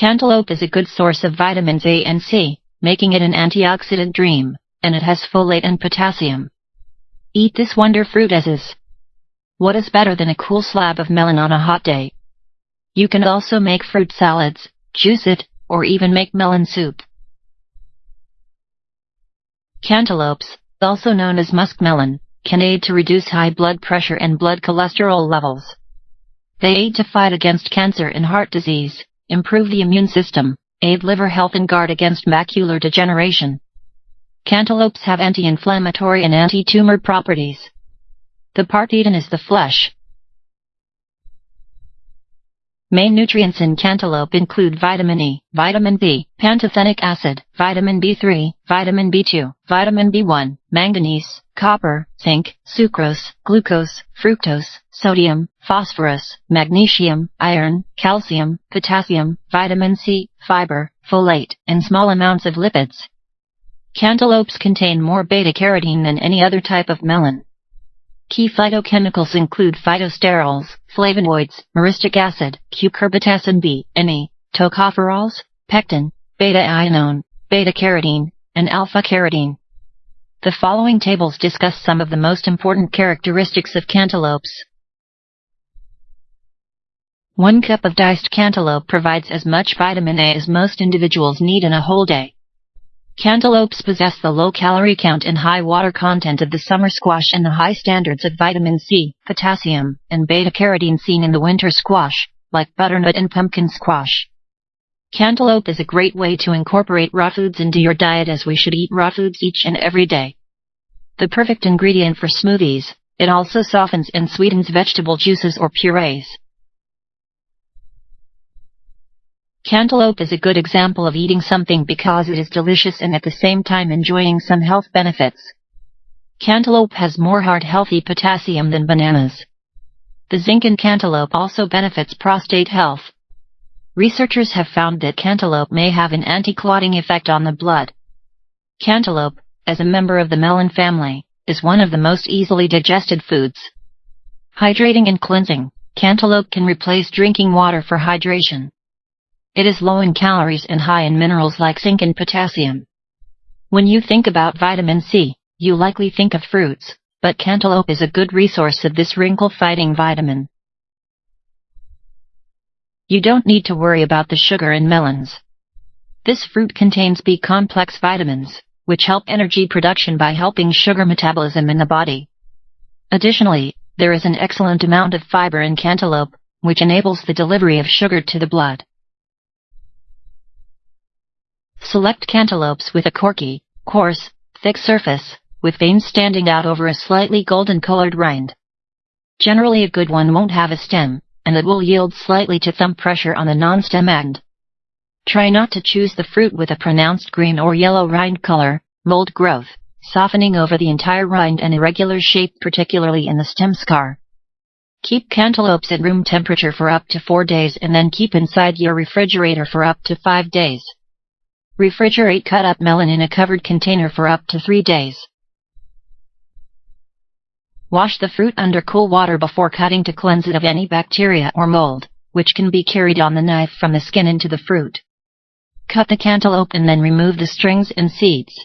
Cantaloupe is a good source of vitamins A and C, making it an antioxidant dream, and it has folate and potassium. Eat this wonder fruit as is. What is better than a cool slab of melon on a hot day? You can also make fruit salads, juice it, or even make melon soup. Cantaloupes, also known as muskmelon, can aid to reduce high blood pressure and blood cholesterol levels. They aid to fight against cancer and heart disease, improve the immune system, aid liver health and guard against macular degeneration. Cantaloupes have anti-inflammatory and anti-tumor properties. The part eaten is the flesh. Main nutrients in cantaloupe include vitamin E, vitamin B, pantothenic acid, vitamin B3, vitamin B2, vitamin B1, manganese, copper, zinc, sucrose, glucose, fructose, sodium, phosphorus, magnesium, iron, calcium, potassium, vitamin C, fiber, folate, and small amounts of lipids. Cantaloupes contain more beta-carotene than any other type of melon. Key phytochemicals include phytosterols, flavonoids, myristic acid, cucurbitacin B, Ne, tocopherols, pectin, beta-ionone, beta-carotene, and alpha-carotene. The following tables discuss some of the most important characteristics of cantaloupes. 1 cup of diced cantaloupe provides as much vitamin A as most individuals need in a whole day. Cantaloupes possess the low calorie count and high water content of the summer squash and the high standards of vitamin C, potassium, and beta-carotene seen in the winter squash, like butternut and pumpkin squash. Cantaloupe is a great way to incorporate raw foods into your diet as we should eat raw foods each and every day. The perfect ingredient for smoothies, it also softens and sweetens vegetable juices or purees. Cantaloupe is a good example of eating something because it is delicious and at the same time enjoying some health benefits. Cantaloupe has more heart healthy potassium than bananas. The zinc in cantaloupe also benefits prostate health. Researchers have found that cantaloupe may have an anti-clotting effect on the blood. Cantaloupe, as a member of the melon family, is one of the most easily digested foods. Hydrating and cleansing, cantaloupe can replace drinking water for hydration. It is low in calories and high in minerals like zinc and potassium. When you think about vitamin C, you likely think of fruits, but cantaloupe is a good resource of this wrinkle-fighting vitamin. You don't need to worry about the sugar in melons. This fruit contains B-complex vitamins, which help energy production by helping sugar metabolism in the body. Additionally, there is an excellent amount of fiber in cantaloupe, which enables the delivery of sugar to the blood. Select cantaloupes with a corky, coarse, thick surface, with veins standing out over a slightly golden-colored rind. Generally a good one won't have a stem, and it will yield slightly to thumb pressure on the non-stem end. Try not to choose the fruit with a pronounced green or yellow rind color, mold growth, softening over the entire rind and irregular shape particularly in the stem scar. Keep cantaloupes at room temperature for up to 4 days and then keep inside your refrigerator for up to 5 days. Refrigerate cut up melon in a covered container for up to 3 days. Wash the fruit under cool water before cutting to cleanse it of any bacteria or mold, which can be carried on the knife from the skin into the fruit. Cut the cantaloupe and then remove the strings and seeds.